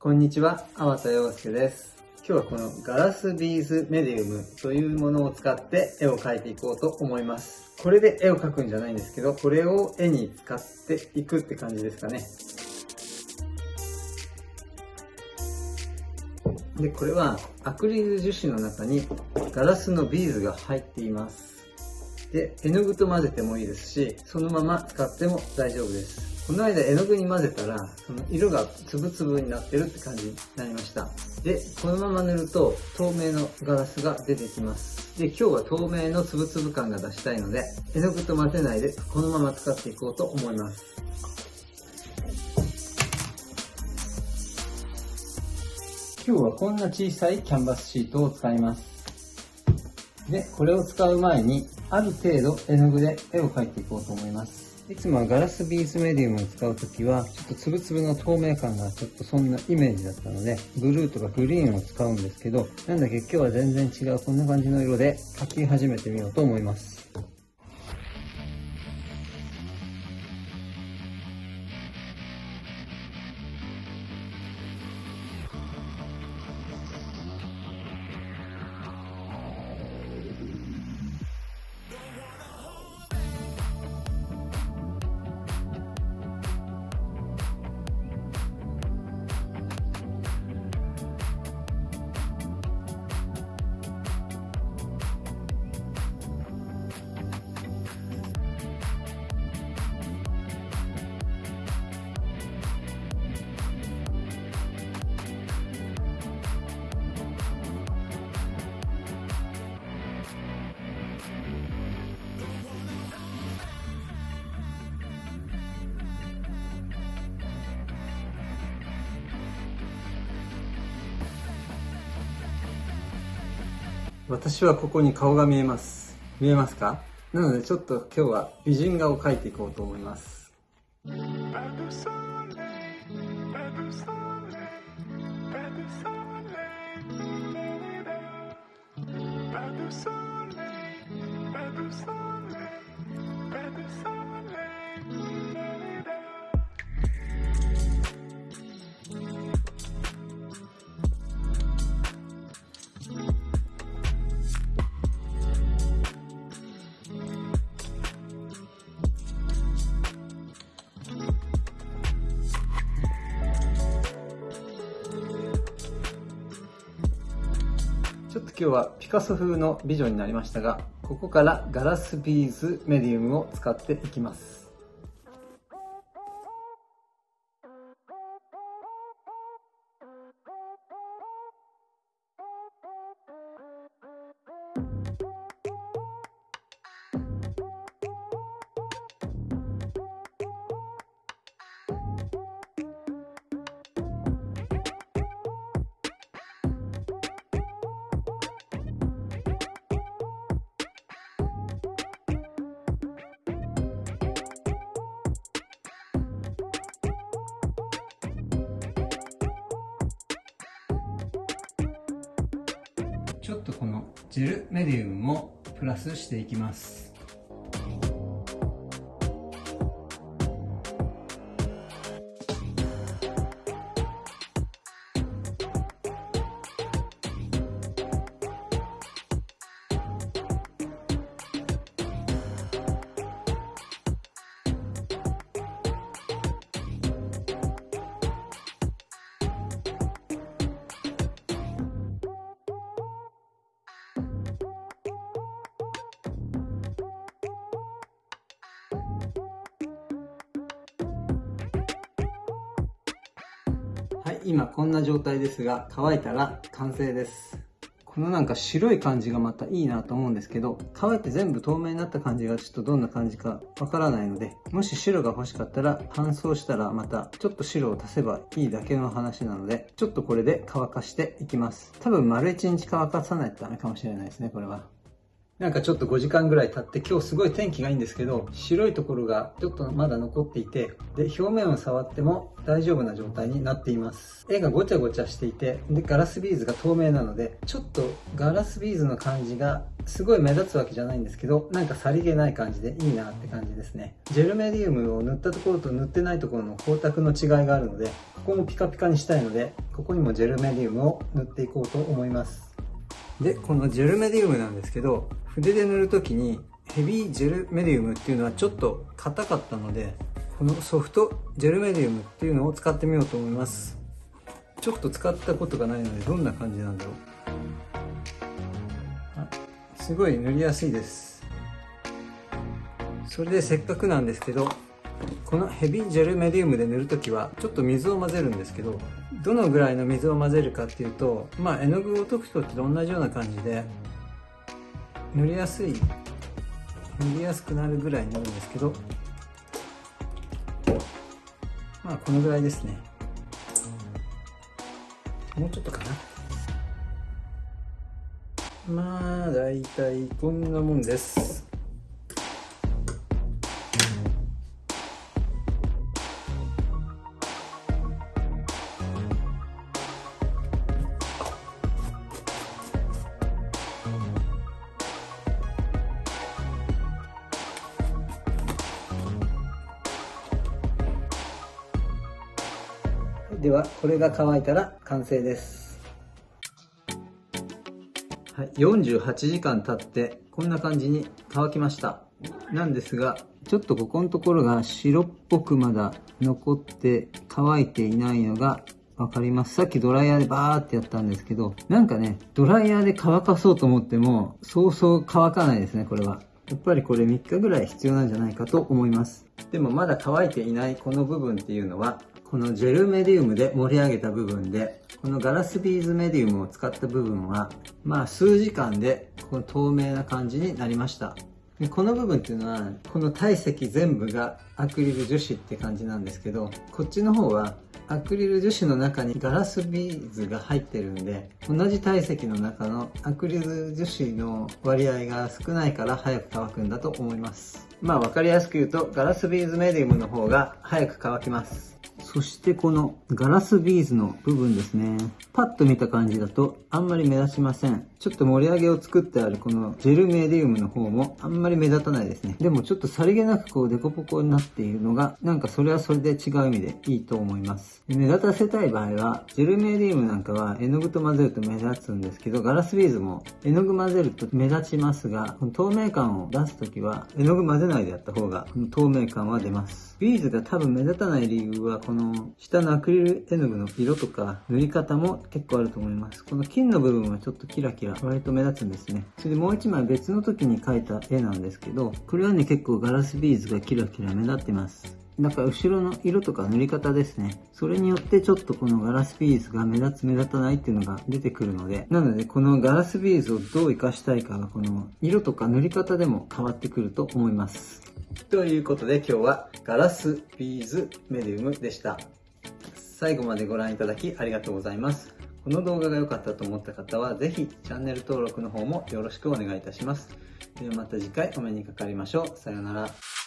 こんにちは、粟田洋介です。今日はこのガラスビーズメディウムというものを使って絵を描いていこうと思います。これで絵を描くんじゃないんですけど、これを絵に使っていくって感じですかね。で、これはアクリル樹脂の中にガラスのビーズが入っています。で、絵の具と混ぜてもいいですし、そのまま使っても大丈夫です。この間絵の具に混ぜたら、その色がつぶつぶになってるって感じになりました。で、このまま塗ると透明のガラスが出てきます。で、今日は透明のつぶつぶ感が出したいので、絵の具と混ぜないでこのまま使っていこうと思います。今日はこんな小さいキャンバスシートを使います。で、これを使う前に、ある程度絵の具で絵を描いていこうと思います。いつもはガラスビーズメディウムを使うときは、ちょっとつぶつぶの透明感がちょっとそんなイメージだったので、ブルーとかグリーンを使うんですけど、なんだっけ今日は全然違うこんな感じの色で描き始めてみようと思います。私はここに顔が見えます。見えますか？なのでちょっと今日は美人画を描いていこうと思います。今日はピカソ風の美女になりましたが、ここからガラスビーズメディウムを使っていきます。ちょっとこのジェルメディウムもプラスしていきます。今こんな状態ですが、乾いたら完成です。このなんか白い感じがまたいいなと思うんですけど、乾いて全部透明になった感じがちょっとどんな感じかわからないので、もし白が欲しかったら乾燥したらまたちょっと白を足せばいいだけの話なので、ちょっとこれで乾かしていきます。多分丸1日乾かさないとダメかもしれないですね、これは。なんかちょっと5時間ぐらい経って今日すごい天気がいいんですけど白いところがちょっとまだ残っていてで表面を触っても大丈夫な状態になっています。絵がごちゃごちゃしていてでガラスビーズが透明なのでちょっとガラスビーズの感じがすごい目立つわけじゃないんですけどなんかさりげない感じでいいなって感じですね。ジェルメディウムを塗ったところと塗ってないところの光沢の違いがあるのでここもピカピカにしたいのでここにもジェルメディウムを塗っていこうと思います。でこのジェルメディウムなんですけど筆で塗るときにヘビージェルメディウムっていうのはちょっと硬かったのでこのソフトジェルメディウムっていうのを使ってみようと思います。ちょっと使ったことがないのでどんな感じなんだろう。すごい塗りやすいです。それでせっかくなんですけどこのヘビジェルメディウムで塗るときはちょっと水を混ぜるんですけどどのぐらいの水を混ぜるかっていうとまあ絵の具を溶くときと同じような感じで塗りやすい塗りやすくなるぐらいになるんですけどまあこのぐらいですね。もうちょっとかな。まあだいたいこんなもんです。ではこれが乾いたら完成です、はい、48時間経ってこんな感じに乾きました。なんですがちょっとここのところが白っぽくまだ残って乾いていないのがわかります。さっきドライヤーでバーってやったんですけどなんかねドライヤーで乾かそうと思ってもそうそう乾かないですねこれは。やっぱりこれ3日ぐらい必要なんじゃないかと思います。でもまだ乾いていないこの部分っていうのはこのジェルメディウムで盛り上げた部分で、このガラスビーズメディウムを使った部分は、まあ数時間でこの透明な感じになりました。でこの部分っていうのは、この体積全部がアクリル樹脂って感じなんですけど、こっちの方はアクリル樹脂の中にガラスビーズが入ってるんで、同じ体積の中のアクリル樹脂の割合が少ないから早く乾くんだと思います。まあ分かりやすく言うと、ガラスビーズメディウムの方が早く乾きます。そしてこのガラスビーズの部分ですね。パッと見た感じだとあんまり目立ちません。ちょっと盛り上げを作ってあるこのジェルメディウムの方もあんまり目立たないですね。でもちょっとさりげなくこうデコボコになっているのがなんかそれはそれで違う意味でいいと思います。目立たせたい場合はジェルメディウムなんかは絵の具と混ぜると目立つんですけどガラスビーズも絵の具混ぜると目立ちますが透明感を出すときは絵の具混ぜないでやった方がこの透明感は出ます。ビーズが多分目立たない理由はこの下のアクリル絵の具の色とか塗り方も結構あると思います。この金の部分はちょっとキラキラ割と目立つんですね。それでもう一枚別の時に描いた絵なんですけど、これはね結構ガラスビーズがキラキラ目立ってます。だから後ろの色とか塗り方ですね。それによってちょっとこのガラスビーズが目立つ目立たないっていうのが出てくるので、なのでこのガラスビーズをどう活かしたいかがこの色とか塗り方でも変わってくると思います。ということで今日はガラスビーズメディウムでした。最後までご覧いただきありがとうございます。この動画が良かったと思った方はぜひチャンネル登録の方もよろしくお願いいたします。ではまた次回お目にかかりましょう。さようなら。